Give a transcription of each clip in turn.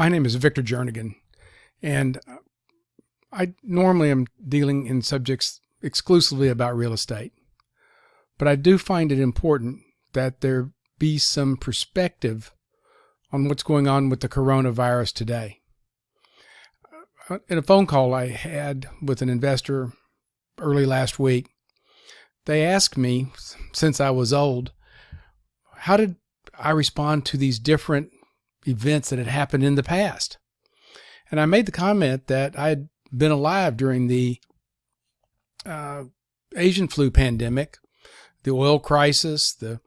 My name is Victor Jernigan, and I normally am dealing in subjects exclusively about real estate. But I do find it important that there be some perspective on what's going on with the coronavirus today. In a phone call I had with an investor early last week, they asked me, since I was old, how did I respond to these different events that had happened in the past? And I made the comment that I had been alive during the uh, Asian flu pandemic, the oil crisis, the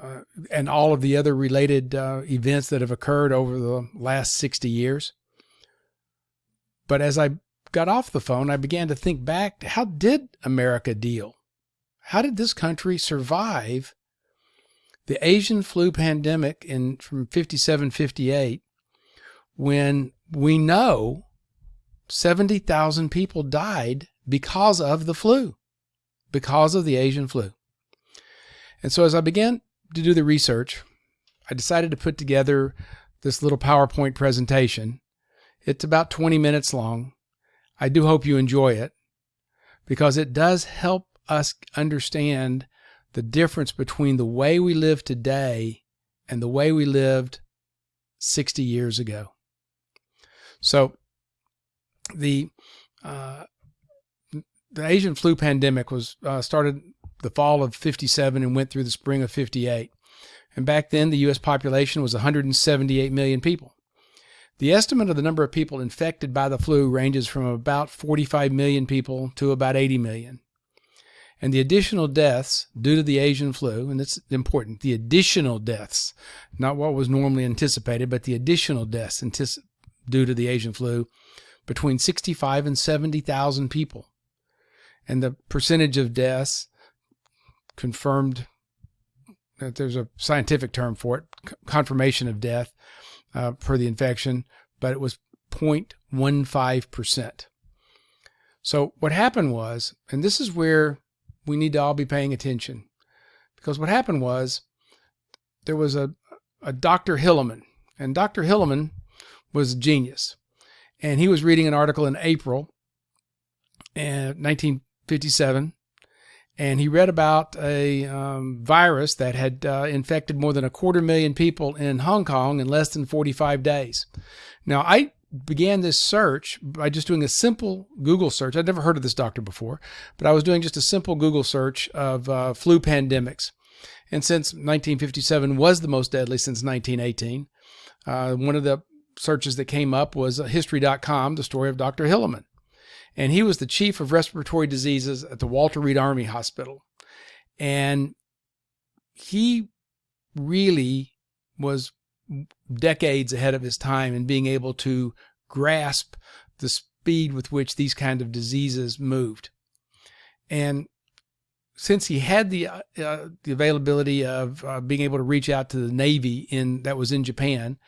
uh, and all of the other related uh, events that have occurred over the last 60 years. But as I got off the phone, I began to think back how did America deal? How did this country survive the Asian flu pandemic in from 57 58 when we know 70,000 people died because of the flu, because of the Asian flu. And so as I began to do the research, I decided to put together this little PowerPoint presentation. It's about 20 minutes long. I do hope you enjoy it because it does help us understand the difference between the way we live today and the way we lived 60 years ago. So the uh, the Asian flu pandemic was uh, started the fall of 57 and went through the spring of 58. And back then, the U.S. population was 178 million people. The estimate of the number of people infected by the flu ranges from about 45 million people to about 80 million. And the additional deaths due to the Asian flu, and it's important, the additional deaths, not what was normally anticipated, but the additional deaths due to the Asian flu, between 65 and 70,000 people. And the percentage of deaths confirmed there's a scientific term for it, confirmation of death uh, for the infection, but it was 0.15%. So what happened was, and this is where we need to all be paying attention, because what happened was there was a, a Dr. Hilleman, and Dr. Hilleman was a genius. And he was reading an article in April in 1957 and he read about a um, virus that had uh, infected more than a quarter million people in Hong Kong in less than 45 days. Now, I began this search by just doing a simple Google search. I'd never heard of this doctor before, but I was doing just a simple Google search of uh, flu pandemics. And since 1957 was the most deadly since 1918, uh, one of the searches that came up was history.com, the story of Dr. Hilleman and he was the chief of respiratory diseases at the Walter Reed Army Hospital. And he really was decades ahead of his time in being able to grasp the speed with which these kind of diseases moved. And since he had the uh, uh, the availability of uh, being able to reach out to the Navy in that was in Japan,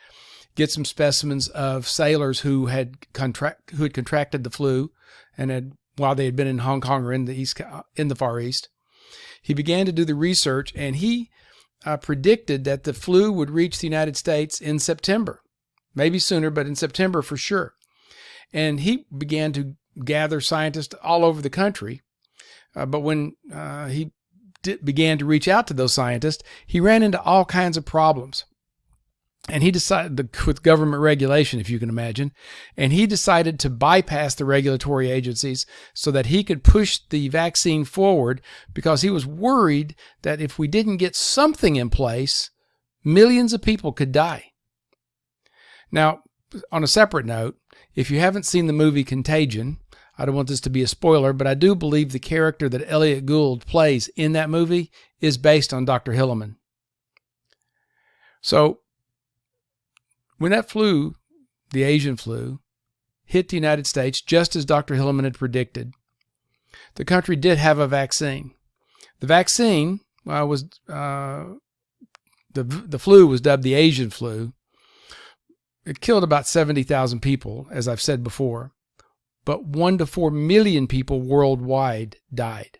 get some specimens of sailors who had contract who had contracted the flu and had while they had been in Hong Kong or in the east in the Far East. He began to do the research and he uh, predicted that the flu would reach the United States in September, maybe sooner, but in September for sure. And he began to gather scientists all over the country. Uh, but when uh, he began to reach out to those scientists, he ran into all kinds of problems and he decided with government regulation, if you can imagine, and he decided to bypass the regulatory agencies so that he could push the vaccine forward because he was worried that if we didn't get something in place, millions of people could die. Now, on a separate note, if you haven't seen the movie Contagion, I don't want this to be a spoiler, but I do believe the character that Elliott Gould plays in that movie is based on Dr. Hilleman. So when that flu, the Asian flu, hit the United States just as Dr. Hilleman had predicted, the country did have a vaccine. The vaccine uh, was uh, the the flu was dubbed the Asian flu. It killed about seventy thousand people, as I've said before, but one to four million people worldwide died.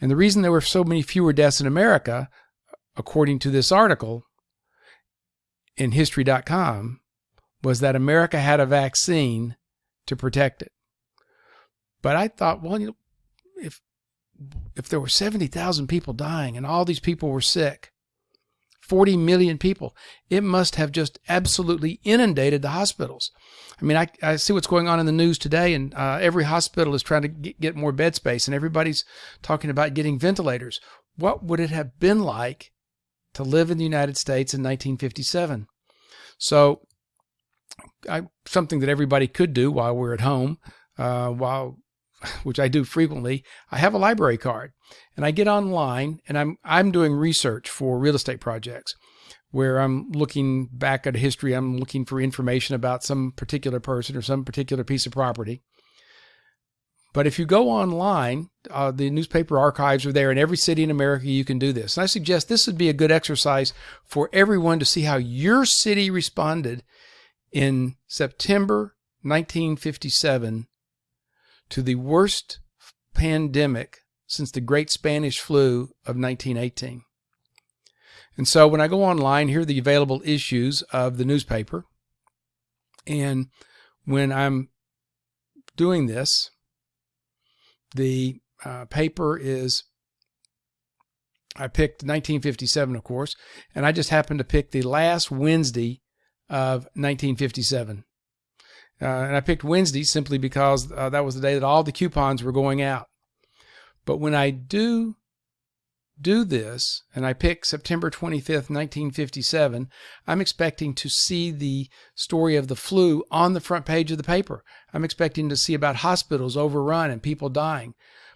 And the reason there were so many fewer deaths in America, according to this article, in history.com was that America had a vaccine to protect it. But I thought, well, you know, if if there were 70,000 people dying and all these people were sick, 40 million people, it must have just absolutely inundated the hospitals. I mean, I, I see what's going on in the news today, and uh, every hospital is trying to get, get more bed space, and everybody's talking about getting ventilators. What would it have been like to live in the United States in 1957? So, I, something that everybody could do while we're at home, uh, while which I do frequently, I have a library card and I get online and I'm I'm doing research for real estate projects where I'm looking back at history, I'm looking for information about some particular person or some particular piece of property. But if you go online, uh, the newspaper archives are there in every city in America. You can do this. And I suggest this would be a good exercise for everyone to see how your city responded in September 1957 to the worst pandemic since the Great Spanish Flu of 1918. And so when I go online, here are the available issues of the newspaper. And when I'm doing this, the uh, paper is, I picked 1957, of course, and I just happened to pick the last Wednesday of 1957. Uh, and I picked Wednesday simply because uh, that was the day that all the coupons were going out. But when I do do this and I pick September 25th, 1957, I'm expecting to see the story of the flu on the front page of the paper. I'm expecting to see about hospitals overrun and people dying.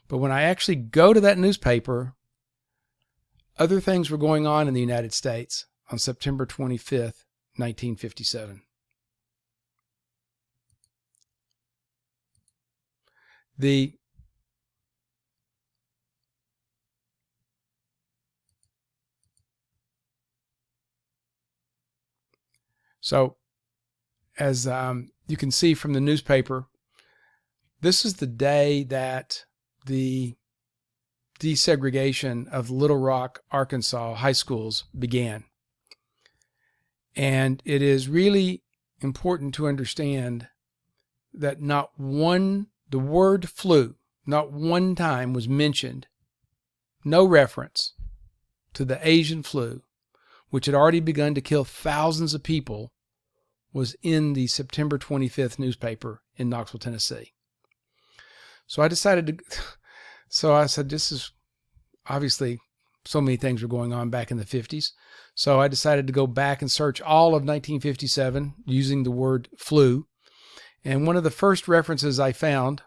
But when I actually go to that newspaper, other things were going on in the United States on September 25th, 1957. The So, as um, you can see from the newspaper, this is the day that the desegregation of Little Rock, Arkansas high schools began. And it is really important to understand that not one the word flu not one time was mentioned, no reference to the Asian flu, which had already begun to kill thousands of people, was in the September 25th newspaper in Knoxville, Tennessee. So I decided to, so I said, this is obviously so many things were going on back in the 50s. So I decided to go back and search all of 1957 using the word flu and one of the first references I found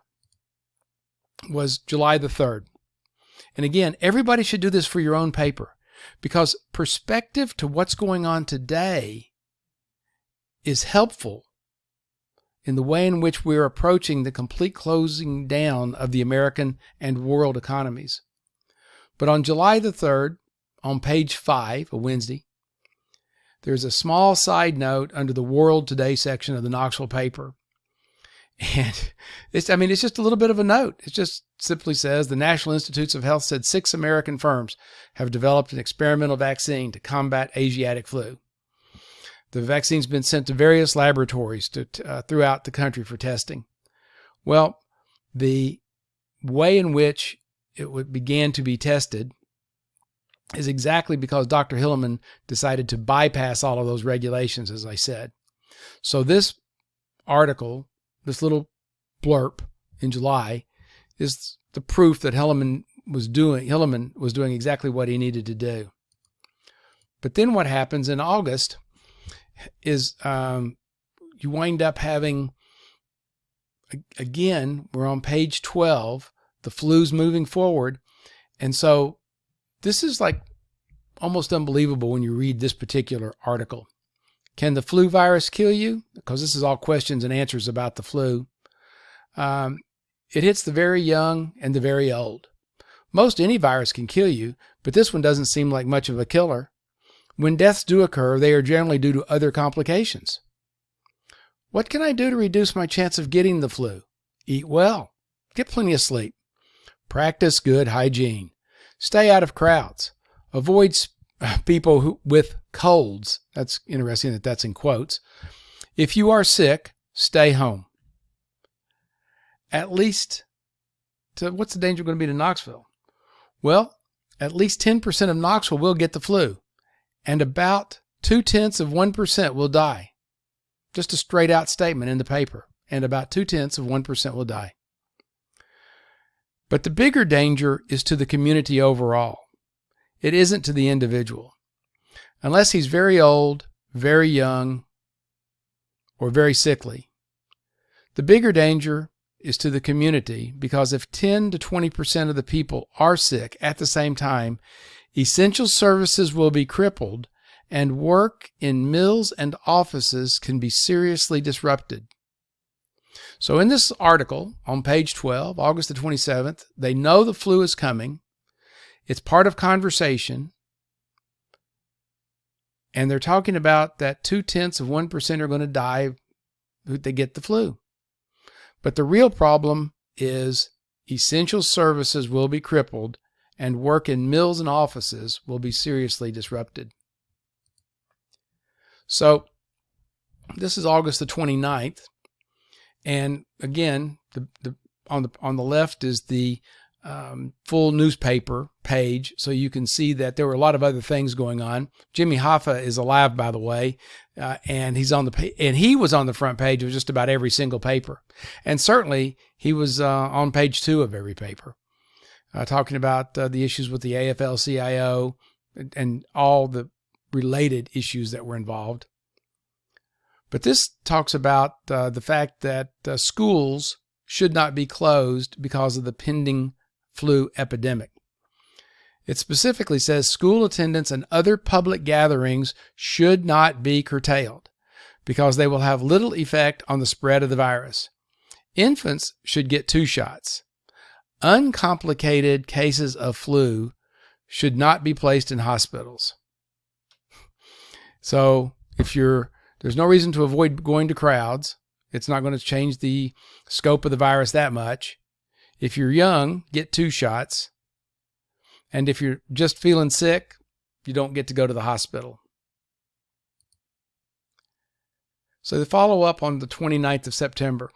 was July the 3rd. And again, everybody should do this for your own paper because perspective to what's going on today is helpful in the way in which we're approaching the complete closing down of the American and world economies. But on July the 3rd, on page 5, a Wednesday, there's a small side note under the World Today section of the Knoxville paper and it's, I mean, it's just a little bit of a note. It just simply says the National Institutes of Health said six American firms have developed an experimental vaccine to combat Asiatic flu. The vaccine's been sent to various laboratories to, uh, throughout the country for testing. Well, the way in which it began to be tested is exactly because Dr. Hilleman decided to bypass all of those regulations, as I said. So this article this little blurb in July is the proof that Hilleman was doing Hilleman was doing exactly what he needed to do. But then what happens in August is um, you wind up having again we're on page 12 the flu's moving forward and so this is like almost unbelievable when you read this particular article can the flu virus kill you? Because this is all questions and answers about the flu. Um, it hits the very young and the very old. Most any virus can kill you, but this one doesn't seem like much of a killer. When deaths do occur, they are generally due to other complications. What can I do to reduce my chance of getting the flu? Eat well. Get plenty of sleep. Practice good hygiene. Stay out of crowds. Avoid people who, with colds, that's interesting that that's in quotes. If you are sick, stay home. At least, to, what's the danger going to be to Knoxville? Well, at least 10% of Knoxville will get the flu, and about two tenths of 1% will die. Just a straight out statement in the paper, and about two tenths of 1% will die. But the bigger danger is to the community overall. It isn't to the individual. Unless he's very old, very young, or very sickly. The bigger danger is to the community because if 10 to 20% of the people are sick at the same time, essential services will be crippled and work in mills and offices can be seriously disrupted. So in this article on page 12, August the 27th, they know the flu is coming. It's part of conversation. And they're talking about that two tenths of 1% are going to die they get the flu. But the real problem is essential services will be crippled and work in mills and offices will be seriously disrupted. So this is August the 29th. And again, the, the, on the on the left is the um, full newspaper page, so you can see that there were a lot of other things going on. Jimmy Hoffa is alive, by the way, uh, and he's on the and he was on the front page of just about every single paper, and certainly he was uh, on page two of every paper, uh, talking about uh, the issues with the AFL-CIO and, and all the related issues that were involved. But this talks about uh, the fact that uh, schools should not be closed because of the pending flu epidemic. It specifically says school attendance and other public gatherings should not be curtailed because they will have little effect on the spread of the virus. Infants should get two shots. Uncomplicated cases of flu should not be placed in hospitals. So if you're, there's no reason to avoid going to crowds. It's not going to change the scope of the virus that much. If you're young, get two shots. And if you're just feeling sick, you don't get to go to the hospital. So the follow up on the 29th of September.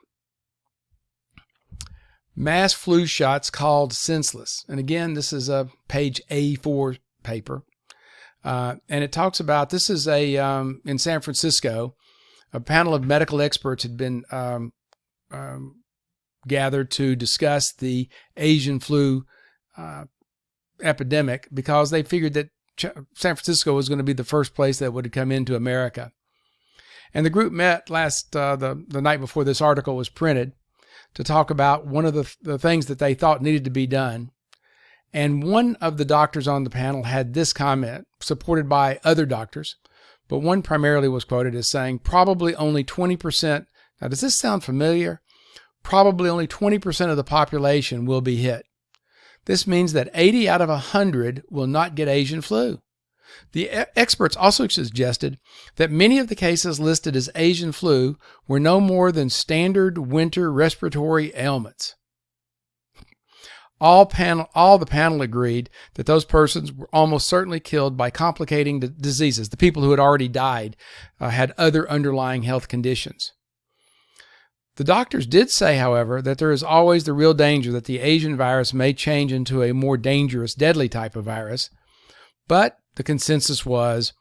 Mass flu shots called senseless. And again, this is a page A4 paper. Uh, and it talks about this is a um, in San Francisco, a panel of medical experts had been um, um, gathered to discuss the Asian flu uh, epidemic because they figured that Ch San Francisco was going to be the first place that would come into America. And the group met last uh, the the night before this article was printed to talk about one of the, the things that they thought needed to be done. And one of the doctors on the panel had this comment, supported by other doctors, but one primarily was quoted as saying, probably only 20%. Now, does this sound familiar? Probably only 20% of the population will be hit. This means that 80 out of 100 will not get Asian flu. The experts also suggested that many of the cases listed as Asian flu were no more than standard winter respiratory ailments. All, panel, all the panel agreed that those persons were almost certainly killed by complicating diseases. The people who had already died uh, had other underlying health conditions. The doctors did say, however, that there is always the real danger that the Asian virus may change into a more dangerous, deadly type of virus. But the consensus was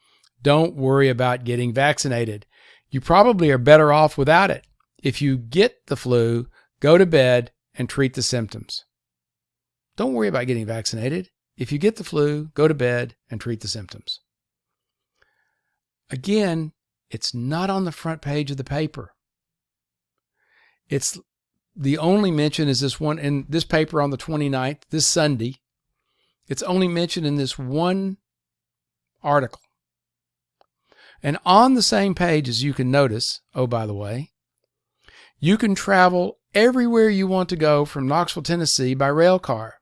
don't worry about getting vaccinated. You probably are better off without it. If you get the flu, go to bed and treat the symptoms. Don't worry about getting vaccinated. If you get the flu, go to bed and treat the symptoms. Again, it's not on the front page of the paper. It's the only mention is this one in this paper on the 29th, this Sunday. It's only mentioned in this one article. And on the same page, as you can notice, oh, by the way, you can travel everywhere you want to go from Knoxville, Tennessee by rail car.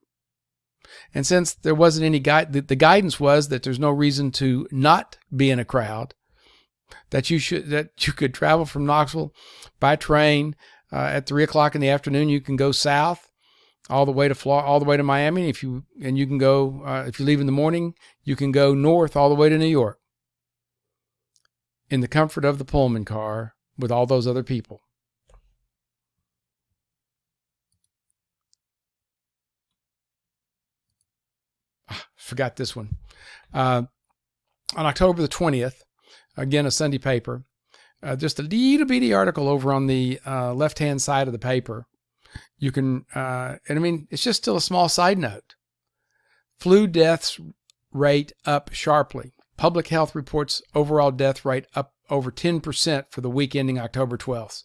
And since there wasn't any guide, the, the guidance was that there's no reason to not be in a crowd, that you should, that you could travel from Knoxville by train uh, at three o'clock in the afternoon. You can go south all the way to Florida, all the way to Miami. If you and you can go uh, if you leave in the morning, you can go north all the way to New York in the comfort of the Pullman car with all those other people. Ah, forgot this one. Uh, on October the 20th, again, a Sunday paper, uh, just a little bitty article over on the uh, left hand side of the paper. You can, uh, and I mean, it's just still a small side note. Flu deaths rate up sharply. Public health reports overall death rate up over 10% for the week ending October 12th.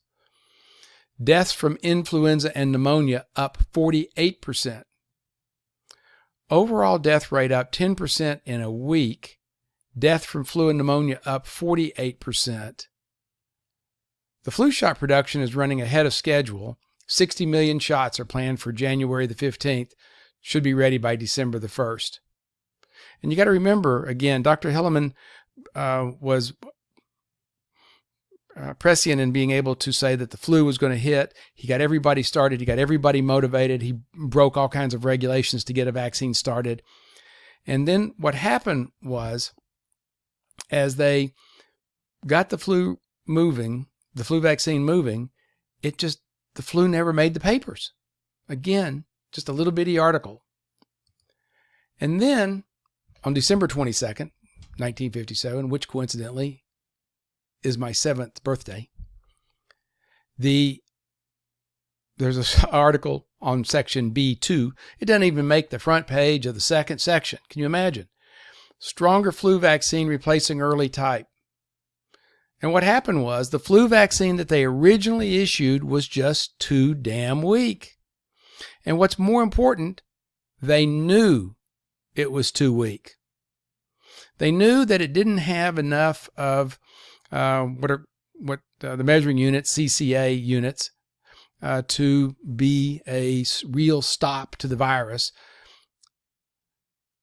Deaths from influenza and pneumonia up 48%. Overall death rate up 10% in a week. Death from flu and pneumonia up 48%. The flu shot production is running ahead of schedule. 60 million shots are planned for January the 15th, should be ready by December the 1st. And you got to remember, again, Dr. Hilleman uh, was uh, prescient in being able to say that the flu was going to hit. He got everybody started. He got everybody motivated. He broke all kinds of regulations to get a vaccine started. And then what happened was, as they got the flu moving, the flu vaccine moving, it just, the flu never made the papers. Again, just a little bitty article. And then on December 22nd, 1957, which coincidentally is my seventh birthday, the there's an article on section B2. It doesn't even make the front page of the second section. Can you imagine? Stronger flu vaccine replacing early type. And what happened was the flu vaccine that they originally issued was just too damn weak. And what's more important, they knew it was too weak. They knew that it didn't have enough of uh, what are what uh, the measuring units, CCA units, uh, to be a real stop to the virus.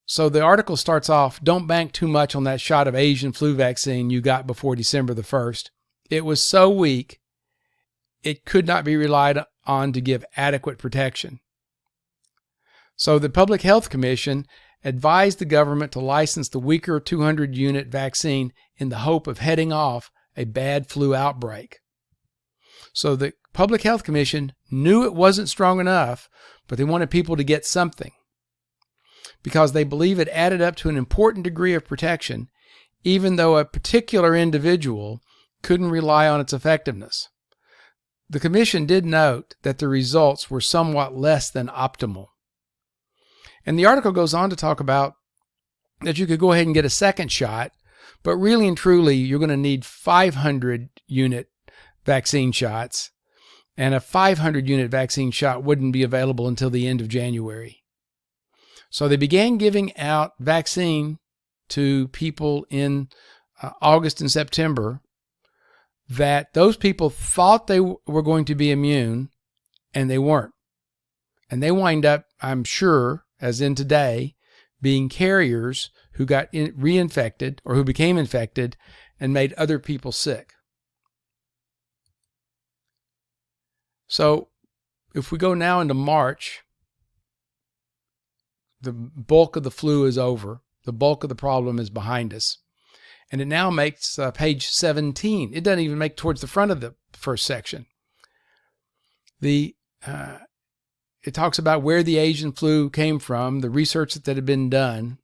So the article starts off don't bank too much on that shot of Asian flu vaccine you got before December the 1st. It was so weak, it could not be relied on to give adequate protection. So the Public Health Commission advised the government to license the weaker 200 unit vaccine in the hope of heading off a bad flu outbreak. So the Public Health Commission knew it wasn't strong enough, but they wanted people to get something because they believe it added up to an important degree of protection, even though a particular individual couldn't rely on its effectiveness. The Commission did note that the results were somewhat less than optimal. And the article goes on to talk about that you could go ahead and get a second shot, but really and truly, you're going to need 500 unit vaccine shots, and a 500 unit vaccine shot wouldn't be available until the end of January. So they began giving out vaccine to people in uh, August and September that those people thought they were going to be immune and they weren't. And they wind up, I'm sure, as in today, being carriers who got in, reinfected or who became infected and made other people sick. So if we go now into March, the bulk of the flu is over. The bulk of the problem is behind us. And it now makes uh, page 17. It doesn't even make towards the front of the first section. The uh, it talks about where the Asian flu came from, the research that had been done,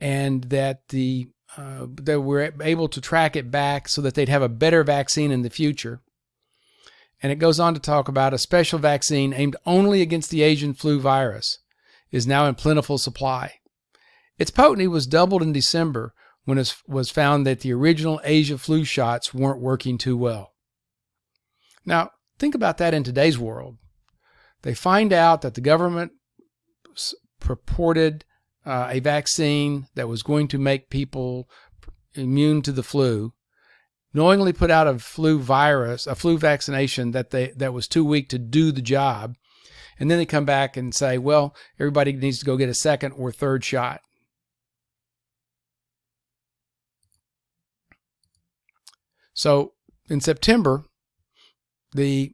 and that the uh, that we're able to track it back so that they'd have a better vaccine in the future. And it goes on to talk about a special vaccine aimed only against the Asian flu virus is now in plentiful supply. Its potency was doubled in December when it was found that the original Asia flu shots weren't working too well. Now, think about that in today's world. They find out that the government purported uh, a vaccine that was going to make people immune to the flu, knowingly put out a flu virus, a flu vaccination that they that was too weak to do the job, and then they come back and say, well, everybody needs to go get a second or third shot. So in September, the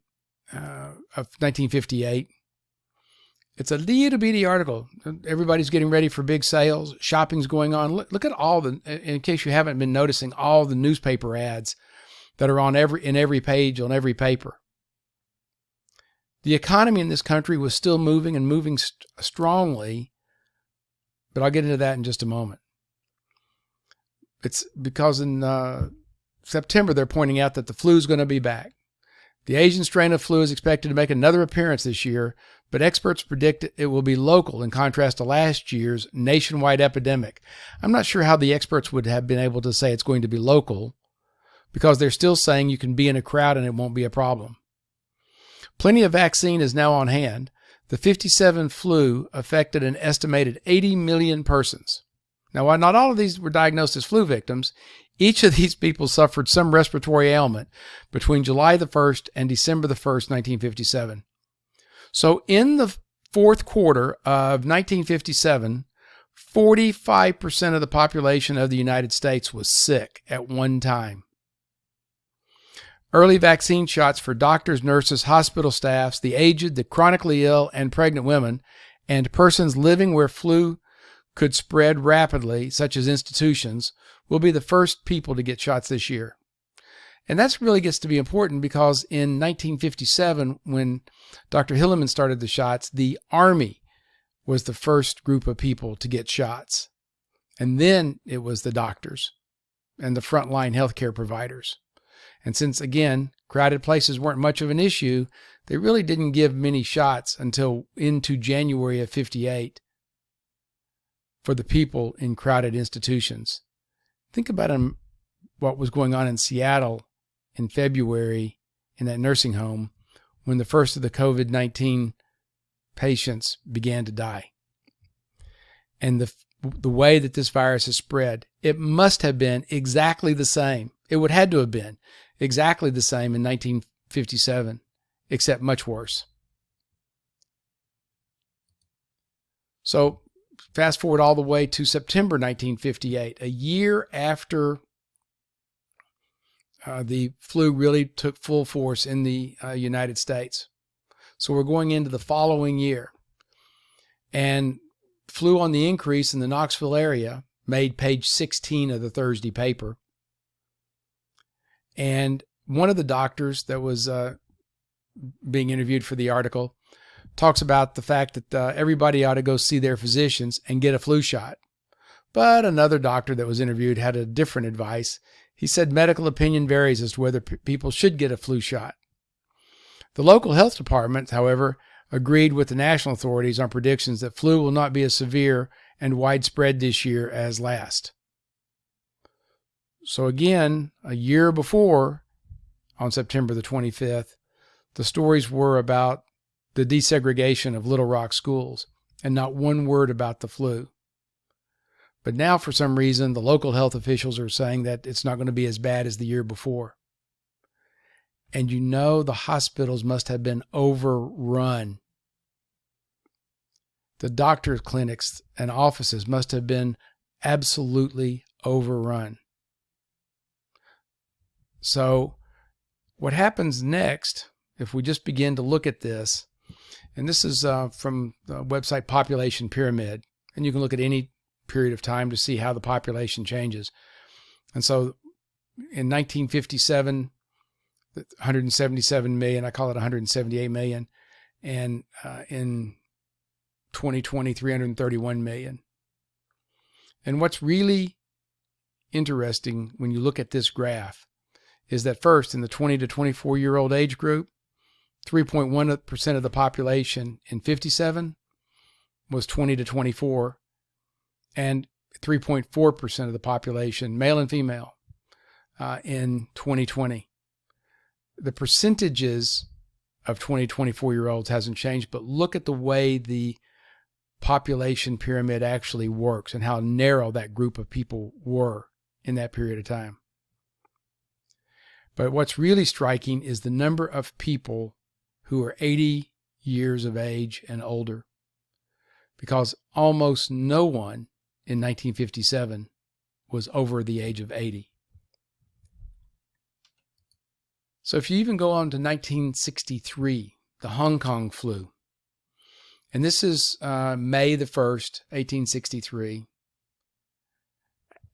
uh, of 1958, It's a little bitty article. Everybody's getting ready for big sales. Shopping's going on. Look, look at all the, in case you haven't been noticing, all the newspaper ads that are on every, in every page on every paper. The economy in this country was still moving and moving st strongly, but I'll get into that in just a moment. It's because in uh, September they're pointing out that the flu is going to be back. The Asian strain of flu is expected to make another appearance this year, but experts predict it will be local in contrast to last year's nationwide epidemic. I'm not sure how the experts would have been able to say it's going to be local because they're still saying you can be in a crowd and it won't be a problem. Plenty of vaccine is now on hand. The 57 flu affected an estimated 80 million persons. Now, while not all of these were diagnosed as flu victims, each of these people suffered some respiratory ailment between July the 1st and December the 1st, 1957. So, in the fourth quarter of 1957, 45% of the population of the United States was sick at one time. Early vaccine shots for doctors, nurses, hospital staffs, the aged, the chronically ill, and pregnant women, and persons living where flu could spread rapidly, such as institutions, will be the first people to get shots this year. And that's really gets to be important because in 1957, when Dr. Hilleman started the shots, the Army was the first group of people to get shots. And then it was the doctors and the frontline healthcare providers. And since, again, crowded places weren't much of an issue, they really didn't give many shots until into January of 58 for the people in crowded institutions. Think about what was going on in Seattle in February in that nursing home when the first of the COVID 19 patients began to die. And the, the way that this virus has spread, it must have been exactly the same. It would had to have been exactly the same in 1957, except much worse. So, fast forward all the way to September 1958, a year after uh, the flu really took full force in the uh, United States. So, we're going into the following year. And flu on the increase in the Knoxville area made page 16 of the Thursday paper. And one of the doctors that was uh, being interviewed for the article talks about the fact that uh, everybody ought to go see their physicians and get a flu shot. But another doctor that was interviewed had a different advice. He said medical opinion varies as to whether people should get a flu shot. The local health department, however, agreed with the national authorities on predictions that flu will not be as severe and widespread this year as last. So again, a year before, on September the 25th, the stories were about the desegregation of Little Rock schools and not one word about the flu. But now, for some reason, the local health officials are saying that it's not going to be as bad as the year before. And you know the hospitals must have been overrun. The doctor's clinics and offices must have been absolutely overrun. So, what happens next, if we just begin to look at this, and this is uh, from the website Population Pyramid, and you can look at any period of time to see how the population changes. And so, in 1957, 177 million, I call it 178 million, and uh, in 2020, 331 million. And what's really interesting when you look at this graph is that first, in the 20 to 24 year old age group, 3.1% of the population in 57 was 20 to 24, and 3.4% of the population, male and female, uh, in 2020. The percentages of 20 to 24 year olds hasn't changed, but look at the way the population pyramid actually works and how narrow that group of people were in that period of time. But what's really striking is the number of people who are 80 years of age and older, because almost no one in 1957 was over the age of 80. So if you even go on to 1963, the Hong Kong flu, And this is uh, May the 1st, 1863,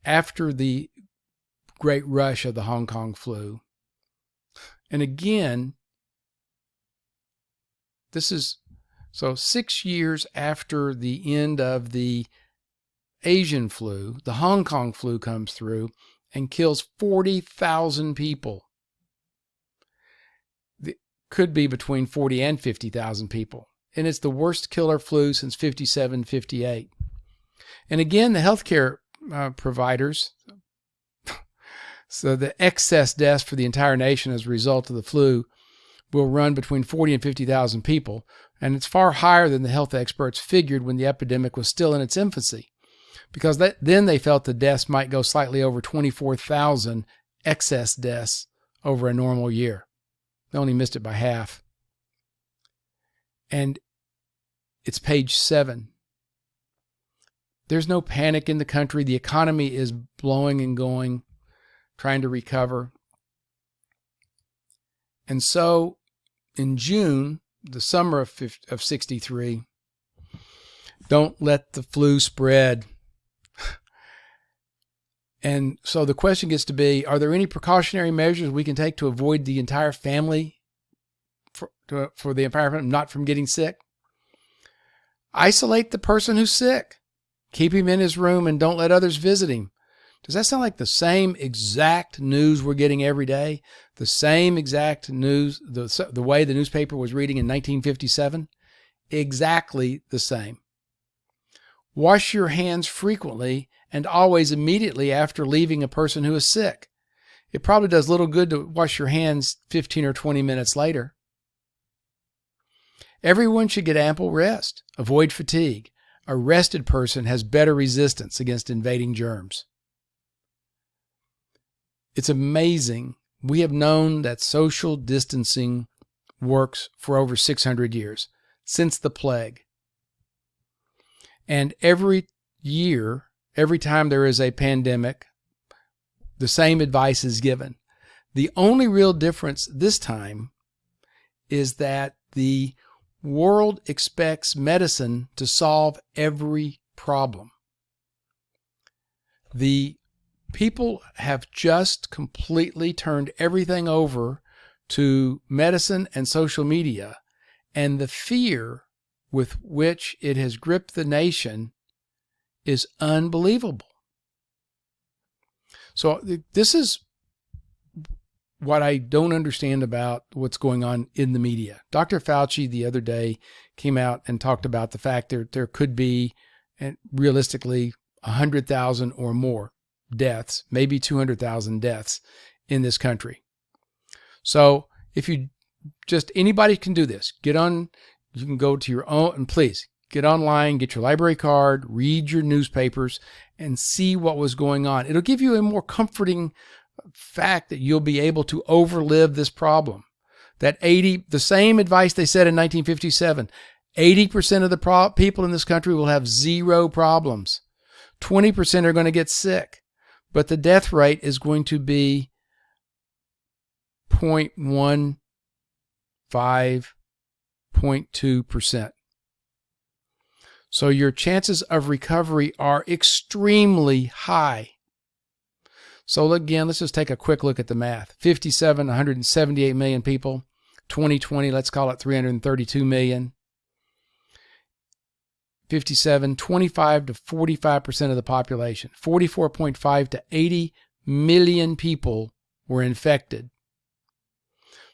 after the great rush of the Hong Kong flu. And again, this is so six years after the end of the Asian flu, the Hong Kong flu comes through and kills 40,000 people. It could be between 40 and 50,000 people. And it's the worst killer flu since 57, 58. And again, the healthcare uh, providers, so the excess deaths for the entire nation as a result of the flu will run between 40 and 50,000 people, and it's far higher than the health experts figured when the epidemic was still in its infancy, because that, then they felt the deaths might go slightly over 24,000 excess deaths over a normal year. They only missed it by half. And it's page seven. There's no panic in the country. The economy is blowing and going, trying to recover. And so in June, the summer of, 50, of 63, don't let the flu spread. and so the question gets to be Are there any precautionary measures we can take to avoid the entire family, for, to, for the entire family not from getting sick? Isolate the person who's sick. Keep him in his room and don't let others visit him. Does that sound like the same exact news we're getting every day? The same exact news, the, the way the newspaper was reading in 1957? Exactly the same. Wash your hands frequently and always immediately after leaving a person who is sick. It probably does little good to wash your hands 15 or 20 minutes later. Everyone should get ample rest. Avoid fatigue. A rested person has better resistance against invading germs. It's amazing. We have known that social distancing works for over 600 years, since the plague. And every year, every time there is a pandemic, the same advice is given. The only real difference this time is that the world expects medicine to solve every problem. The people have just completely turned everything over to medicine and social media, and the fear with which it has gripped the nation is unbelievable. So, this is what I don't understand about what's going on in the media. Dr. Fauci the other day came out and talked about the fact that there could be, and realistically, 100,000 or more deaths, maybe 200,000 deaths in this country. So if you just anybody can do this, get on, you can go to your own, and please get online, get your library card, read your newspapers, and see what was going on. It'll give you a more comforting fact that you'll be able to overlive this problem. That 80, the same advice they said in 1957, 80% of the people in this country will have zero problems. 20% are going to get sick but the death rate is going to be 0.15, 0.2%. So your chances of recovery are extremely high. So again, let's just take a quick look at the math. 57, 178 million people. 2020, let's call it 332 million. 57, 25 to 45% of the population, 44.5 to 80 million people were infected.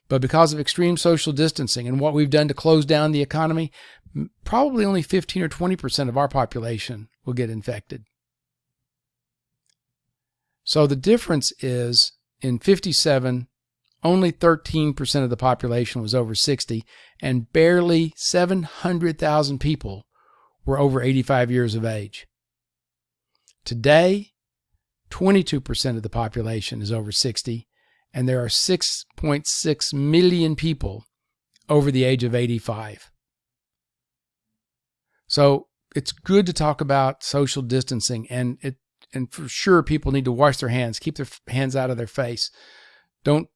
But because of extreme social distancing and what we've done to close down the economy, probably only 15 or 20% of our population will get infected. So the difference is in 57, only 13% of the population was over 60, and barely 700,000 people were over 85 years of age. Today, 22% of the population is over 60, and there are 6.6 million people over the age of 85. So it's good to talk about social distancing, and it and for sure people need to wash their hands, keep their hands out of their face. Don't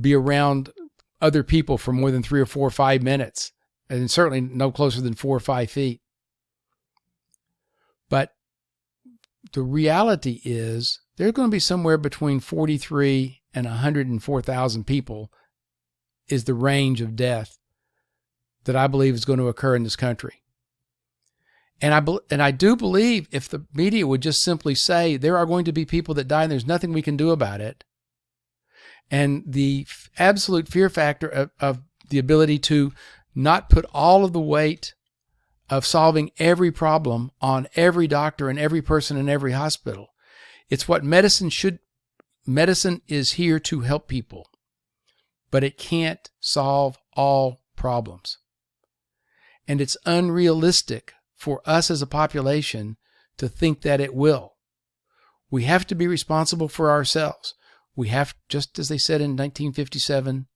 be around other people for more than three or four or five minutes and certainly no closer than four or five feet. But the reality is there's going to be somewhere between 43 and 104,000 people is the range of death that I believe is going to occur in this country. And I and I do believe if the media would just simply say there are going to be people that die and there's nothing we can do about it, and the absolute fear factor of, of the ability to not put all of the weight of solving every problem on every doctor and every person in every hospital. It's what medicine should medicine is here to help people, but it can't solve all problems. And it's unrealistic for us as a population to think that it will. We have to be responsible for ourselves. We have, just as they said in 1957,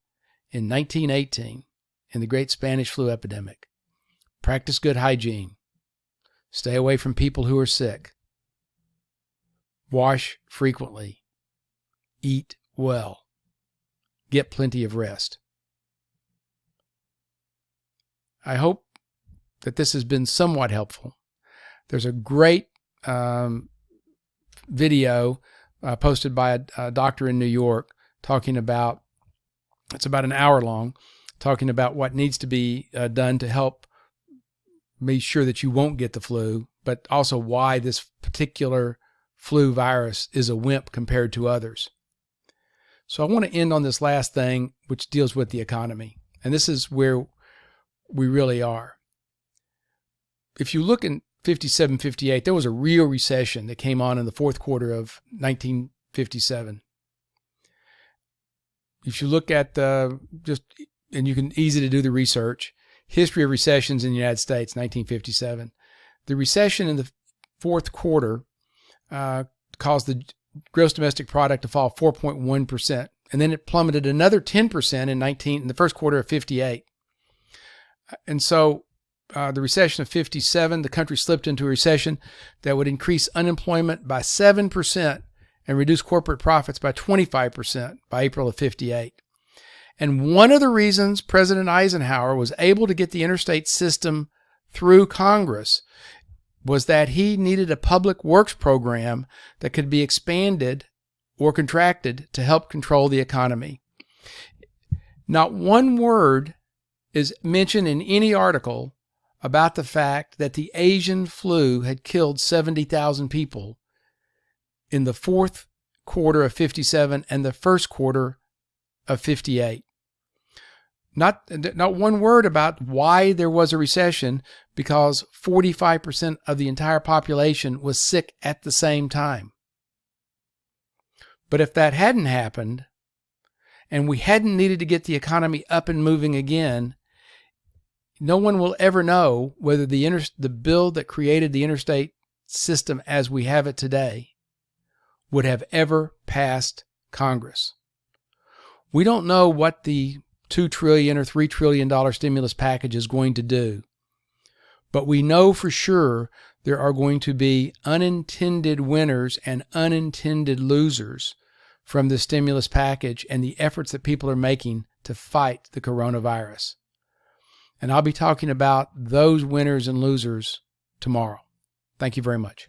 in 1918, in the great Spanish flu epidemic, practice good hygiene, stay away from people who are sick, wash frequently, eat well, get plenty of rest. I hope that this has been somewhat helpful. There's a great um, video uh, posted by a, a, doctor in New York talking about, it's about an hour long, talking about what needs to be uh, done to help make sure that you won't get the flu, but also why this particular flu virus is a wimp compared to others. So I want to end on this last thing, which deals with the economy. And this is where we really are. If you look in 57, 58, there was a real recession that came on in the fourth quarter of 1957. If you look at the just, and you can easy to do the research, history of recessions in the United States, 1957. The recession in the fourth quarter uh, caused the gross domestic product to fall 4.1%. And then it plummeted another 10% in 19 in the first quarter of 58. And so uh, the recession of 57, the country slipped into a recession that would increase unemployment by 7% and reduce corporate profits by 25% by April of 58. And one of the reasons President Eisenhower was able to get the interstate system through Congress was that he needed a public works program that could be expanded or contracted to help control the economy. Not one word is mentioned in any article about the fact that the Asian flu had killed 70,000 people in the fourth quarter of 57 and the first quarter of 58. Not, not one word about why there was a recession because 45% of the entire population was sick at the same time. But if that hadn't happened, and we hadn't needed to get the economy up and moving again, no one will ever know whether the, inter- the bill that created the interstate system as we have it today would have ever passed Congress. We don't know what the two trillion or three trillion dollar stimulus package is going to do. But we know for sure there are going to be unintended winners and unintended losers from the stimulus package and the efforts that people are making to fight the coronavirus. And I'll be talking about those winners and losers tomorrow. Thank you very much.